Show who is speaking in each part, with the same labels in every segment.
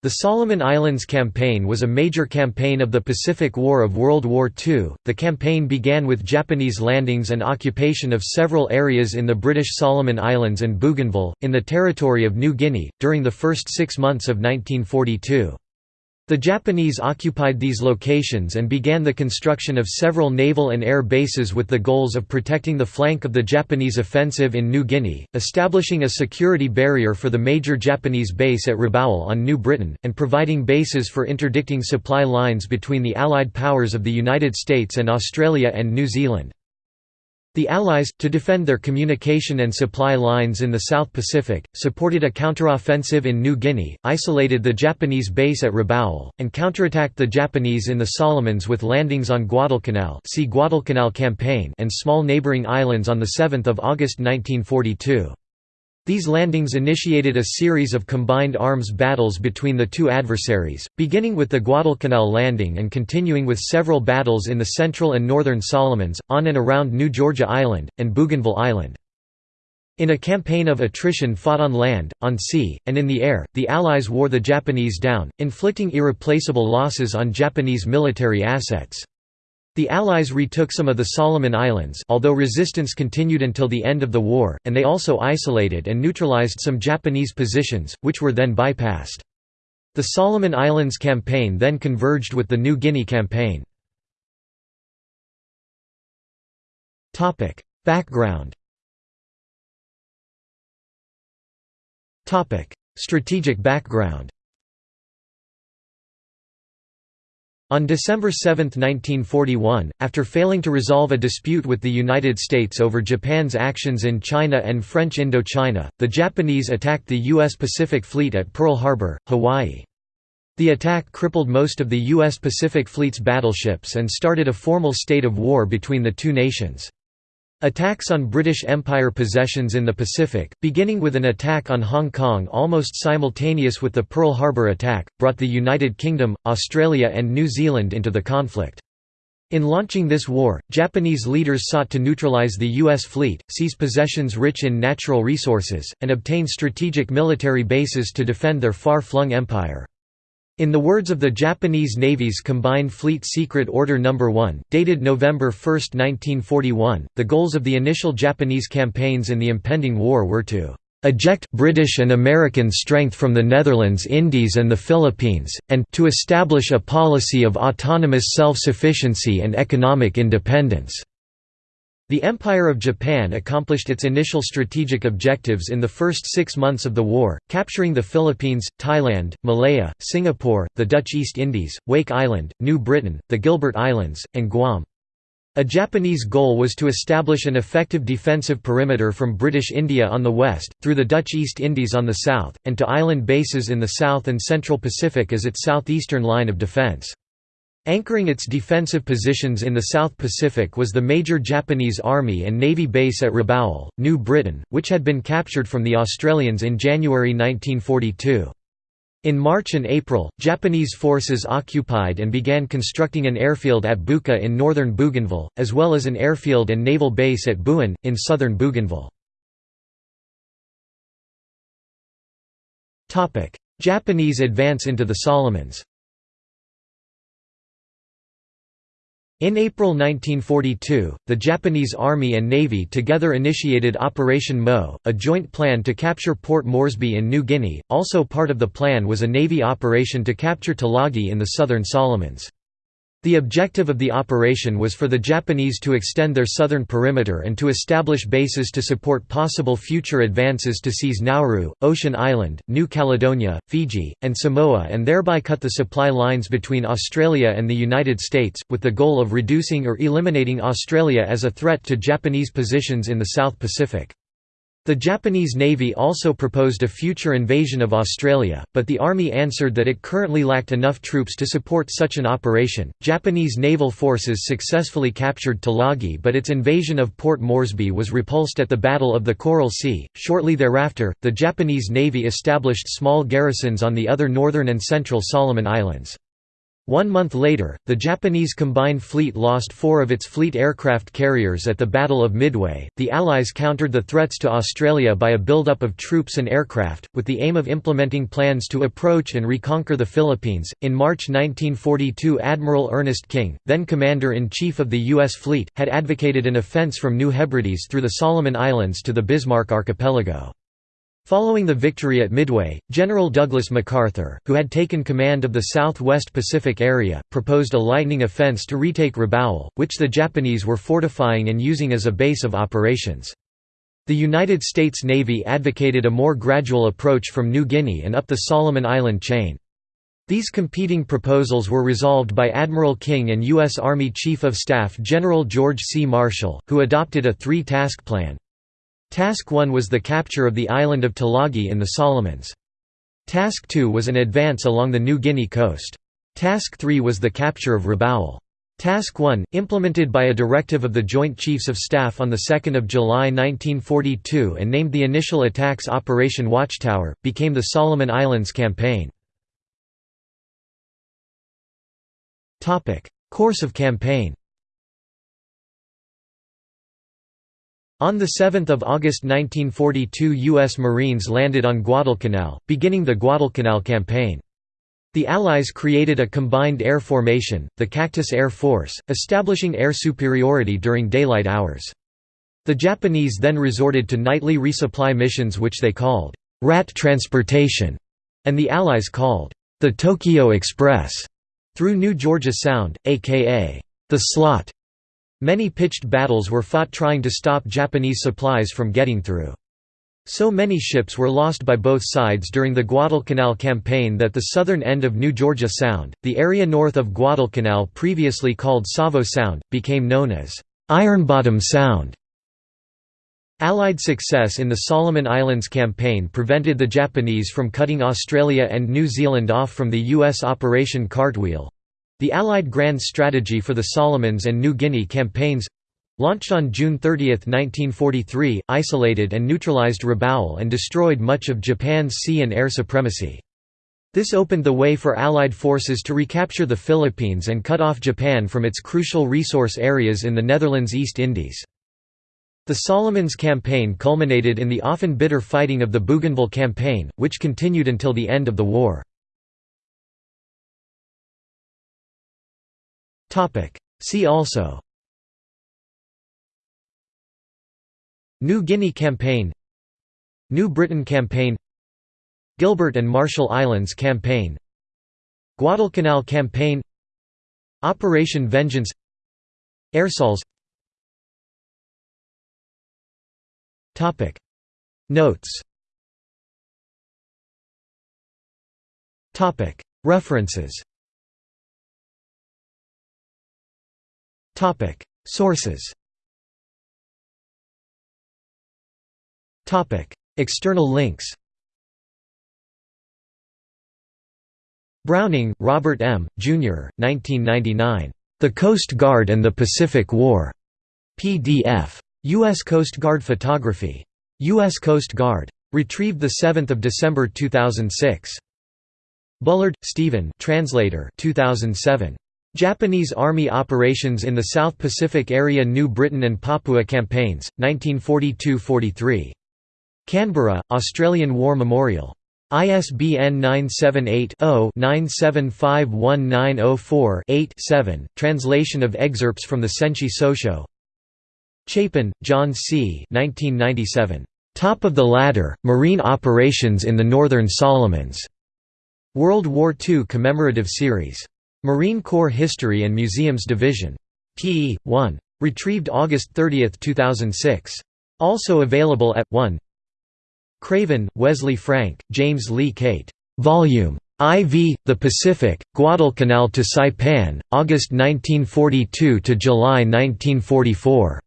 Speaker 1: The Solomon Islands Campaign was a major campaign of the Pacific War of World War II. The campaign began with Japanese landings and occupation of several areas in the British Solomon Islands and Bougainville, in the territory of New Guinea, during the first six months of 1942. The Japanese occupied these locations and began the construction of several naval and air bases with the goals of protecting the flank of the Japanese offensive in New Guinea, establishing a security barrier for the major Japanese base at Rabaul on New Britain, and providing bases for interdicting supply lines between the Allied powers of the United States and Australia and New Zealand. The Allies, to defend their communication and supply lines in the South Pacific, supported a counteroffensive in New Guinea, isolated the Japanese base at Rabaul, and counterattacked the Japanese in the Solomons with landings on Guadalcanal, see Guadalcanal Campaign and small neighboring islands on 7 August 1942. These landings initiated a series of combined arms battles between the two adversaries, beginning with the Guadalcanal landing and continuing with several battles in the central and northern Solomons, on and around New Georgia Island, and Bougainville Island. In a campaign of attrition fought on land, on sea, and in the air, the Allies wore the Japanese down, inflicting irreplaceable losses on Japanese military assets. The Allies retook some of the Solomon Islands although resistance continued until the end of the war, and they also isolated and neutralized some Japanese positions, which were then bypassed. The Solomon Islands campaign then converged with the New Guinea campaign. Background Strategic background On December 7, 1941, after failing to resolve a dispute with the United States over Japan's actions in China and French Indochina, the Japanese attacked the U.S. Pacific Fleet at Pearl Harbor, Hawaii. The attack crippled most of the U.S. Pacific Fleet's battleships and started a formal state of war between the two nations. Attacks on British Empire possessions in the Pacific, beginning with an attack on Hong Kong almost simultaneous with the Pearl Harbor attack, brought the United Kingdom, Australia and New Zealand into the conflict. In launching this war, Japanese leaders sought to neutralize the U.S. fleet, seize possessions rich in natural resources, and obtain strategic military bases to defend their far-flung empire. In the words of the Japanese Navy's Combined Fleet Secret Order No. 1, dated November 1, 1941, the goals of the initial Japanese campaigns in the impending war were to eject British and American strength from the Netherlands Indies and the Philippines, and to establish a policy of autonomous self-sufficiency and economic independence." The Empire of Japan accomplished its initial strategic objectives in the first six months of the war, capturing the Philippines, Thailand, Malaya, Singapore, the Dutch East Indies, Wake Island, New Britain, the Gilbert Islands, and Guam. A Japanese goal was to establish an effective defensive perimeter from British India on the west, through the Dutch East Indies on the south, and to island bases in the South and Central Pacific as its southeastern line of defense. Anchoring its defensive positions in the South Pacific was the major Japanese Army and Navy base at Rabaul, New Britain, which had been captured from the Australians in January 1942. In March and April, Japanese forces occupied and began constructing an airfield at Buka in northern Bougainville, as well as an airfield and naval base at Buin, in southern Bougainville. Japanese advance into the Solomons In April 1942, the Japanese Army and Navy together initiated Operation Mo, a joint plan to capture Port Moresby in New Guinea. Also part of the plan was a Navy operation to capture Tulagi in the southern Solomons. The objective of the operation was for the Japanese to extend their southern perimeter and to establish bases to support possible future advances to seize Nauru, Ocean Island, New Caledonia, Fiji, and Samoa and thereby cut the supply lines between Australia and the United States, with the goal of reducing or eliminating Australia as a threat to Japanese positions in the South Pacific. The Japanese Navy also proposed a future invasion of Australia, but the Army answered that it currently lacked enough troops to support such an operation. Japanese naval forces successfully captured Tulagi, but its invasion of Port Moresby was repulsed at the Battle of the Coral Sea. Shortly thereafter, the Japanese Navy established small garrisons on the other northern and central Solomon Islands. One month later, the Japanese combined fleet lost four of its fleet aircraft carriers at the Battle of Midway. The Allies countered the threats to Australia by a buildup of troops and aircraft, with the aim of implementing plans to approach and reconquer the Philippines. In March 1942, Admiral Ernest King, then commander in chief of the U.S. fleet, had advocated an offense from New Hebrides through the Solomon Islands to the Bismarck Archipelago. Following the victory at Midway, General Douglas MacArthur, who had taken command of the Southwest Pacific area, proposed a lightning offense to retake Rabaul, which the Japanese were fortifying and using as a base of operations. The United States Navy advocated a more gradual approach from New Guinea and up the Solomon Island chain. These competing proposals were resolved by Admiral King and U.S. Army Chief of Staff General George C. Marshall, who adopted a three-task plan. Task 1 was the capture of the island of Tulagi in the Solomons. Task 2 was an advance along the New Guinea coast. Task 3 was the capture of Rabaul. Task 1, implemented by a directive of the Joint Chiefs of Staff on 2 July 1942 and named the initial attacks Operation Watchtower, became the Solomon Islands Campaign. Course of campaign On 7 August 1942 U.S. Marines landed on Guadalcanal, beginning the Guadalcanal Campaign. The Allies created a combined air formation, the Cactus Air Force, establishing air superiority during daylight hours. The Japanese then resorted to nightly resupply missions which they called, "'rat transportation' and the Allies called, "'the Tokyo Express' through New Georgia Sound, aka, "'the Slot' Many pitched battles were fought trying to stop Japanese supplies from getting through. So many ships were lost by both sides during the Guadalcanal campaign that the southern end of New Georgia Sound, the area north of Guadalcanal previously called Savo Sound, became known as Ironbottom Sound. Allied success in the Solomon Islands campaign prevented the Japanese from cutting Australia and New Zealand off from the U.S. Operation Cartwheel. The Allied Grand Strategy for the Solomons and New Guinea campaigns launched on June 30, 1943, isolated and neutralized Rabaul and destroyed much of Japan's sea and air supremacy. This opened the way for Allied forces to recapture the Philippines and cut off Japan from its crucial resource areas in the Netherlands East Indies. The Solomons campaign culminated in the often bitter fighting of the Bougainville campaign, which continued until the end of the war. See also. New Guinea Campaign. New Britain Campaign. Gilbert and Marshall Islands Campaign. Guadalcanal Campaign. Operation Vengeance. Airsols. Notes. References Sources Topic External links Browning, Robert M., Jr., 1999. The Coast Guard and the Pacific War. PDF. U.S. Coast Guard Photography. U.S. Coast Guard. Retrieved 7 December 2006. Bullard, Stephen translator 2007. Japanese Army operations in the South Pacific area New Britain and Papua campaigns, 1942–43. Canberra, Australian War Memorial. ISBN 978-0-9751904-8-7, translation of excerpts from the Senshi Sosho Chapin, John C. 1997. Top of the Ladder, Marine Operations in the Northern Solomons. World War II Commemorative Series. Marine Corps History and Museums Division. p. 1. Retrieved August 30, 2006. Also available at 1 Craven, Wesley Frank, James Lee Cate. Volume IV, The Pacific, Guadalcanal to Saipan, August 1942 to July 1944.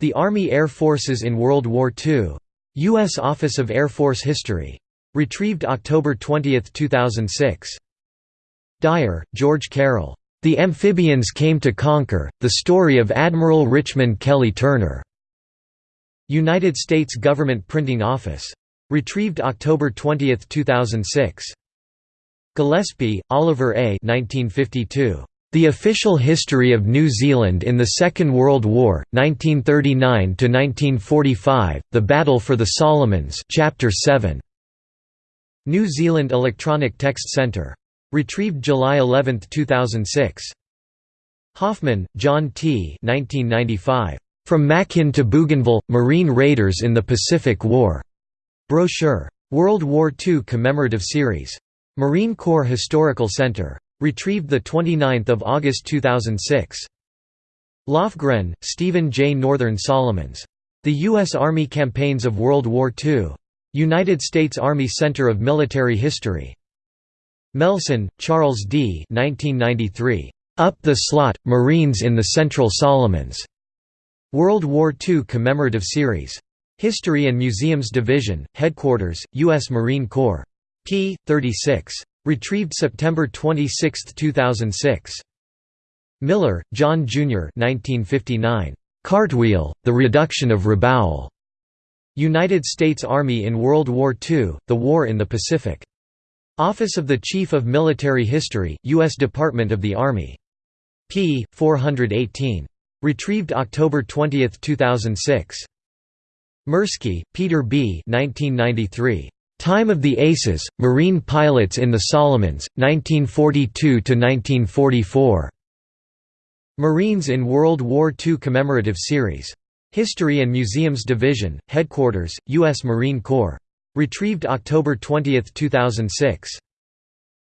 Speaker 1: The Army Air Forces in World War II. U.S. Office of Air Force History. Retrieved October 20, 2006. Dyer, George Carroll. The Amphibians Came to Conquer, The Story of Admiral Richmond Kelly Turner. United States Government Printing Office. Retrieved October 20, 2006. Gillespie, Oliver A. 1952. The Official History of New Zealand in the Second World War, 1939–1945, The Battle for the Solomons Chapter 7. New Zealand Electronic Text Centre. Retrieved July 11, 2006. Hoffman, John T. 1995. From Makin to Bougainville, Marine Raiders in the Pacific War. Brochure. World War II Commemorative Series. Marine Corps Historical Center. Retrieved 29 August 2006. Lofgren, Stephen J. Northern Solomons. The U.S. Army Campaigns of World War II. United States Army Center of Military History. Melson, Charles D. 1993. Up the Slot, Marines in the Central Solomons. World War II Commemorative Series. History and Museums Division, Headquarters, U.S. Marine Corps. p. 36. Retrieved September 26, 2006. Miller, John Jr. 1959. Cartwheel, The Reduction of Rabaul. United States Army in World War II, The War in the Pacific. Office of the Chief of Military History, U.S. Department of the Army. p. 418. Retrieved October 20, 2006. Mersky, Peter B. 1993. Time of the Aces, Marine Pilots in the Solomons, 1942–1944. Marines in World War II Commemorative Series. History and Museums Division, Headquarters, U.S. Marine Corps. Retrieved October 20, 2006.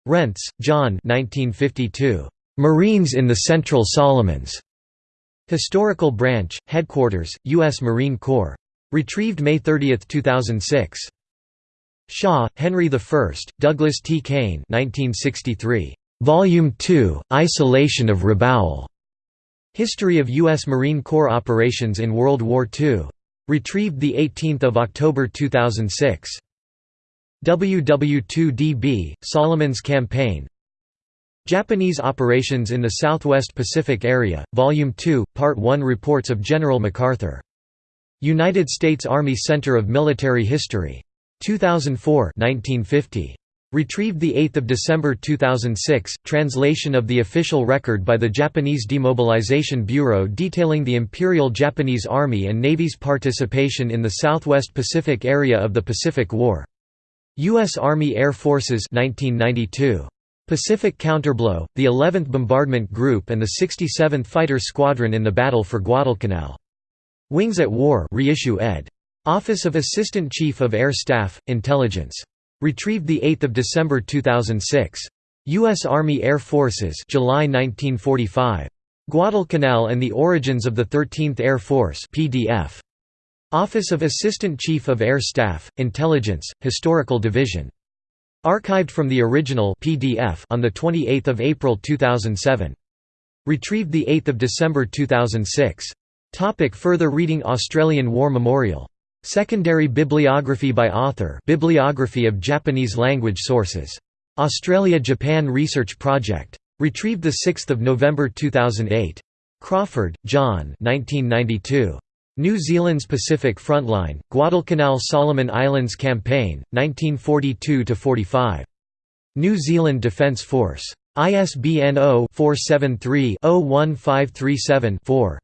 Speaker 1: Rentz, John 1952. Marines in the Central Solomons. Historical Branch, Headquarters, U.S. Marine Corps. Retrieved May 30, 2006. Shaw, Henry I, Douglas T. Kane 1963. Volume 2, Isolation of Rabaul. History of U.S. Marine Corps Operations in World War II. Retrieved 18 October 2006. WW2DB, Solomon's Campaign Japanese Operations in the Southwest Pacific Area, Volume 2, Part 1 Reports of General MacArthur. United States Army Center of Military History. 2004 1950. Retrieved 8 December 2006, translation of the official record by the Japanese Demobilization Bureau detailing the Imperial Japanese Army and Navy's participation in the Southwest Pacific area of the Pacific War. U.S. Army Air Forces 1992. Pacific Counterblow, the 11th Bombardment Group and the 67th Fighter Squadron in the Battle for Guadalcanal. Wings at War reissue ed. Office of Assistant Chief of Air Staff, Intelligence. Retrieved 8 December 2006. U.S. Army Air Forces July 1945. Guadalcanal and the Origins of the 13th Air Force PDF. Office of Assistant Chief of Air Staff, Intelligence, Historical Division. Archived from the original PDF on 28 April 2007. Retrieved 8 December 2006. Topic further reading Australian War Memorial Secondary bibliography by author Bibliography of Japanese language sources. Australia-Japan Research Project. Retrieved 6 November 2008. Crawford, John 1992. New Zealand's Pacific Frontline, Guadalcanal Solomon Islands Campaign, 1942–45. New Zealand Defence Force. ISBN 0-473-01537-4.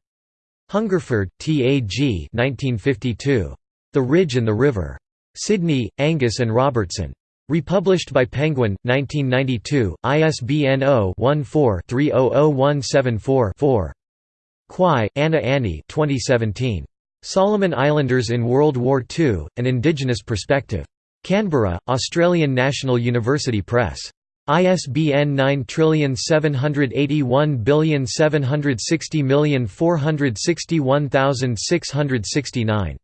Speaker 1: Hungerford, T. A. G. 1952. The Ridge and the River. Sydney, Angus and Robertson. Republished by Penguin, 1992, ISBN 0-14-300174-4. Kwai, Anna Annie 2017. Solomon Islanders in World War II, An Indigenous Perspective. Canberra, Australian National University Press. ISBN 9781760460461,669.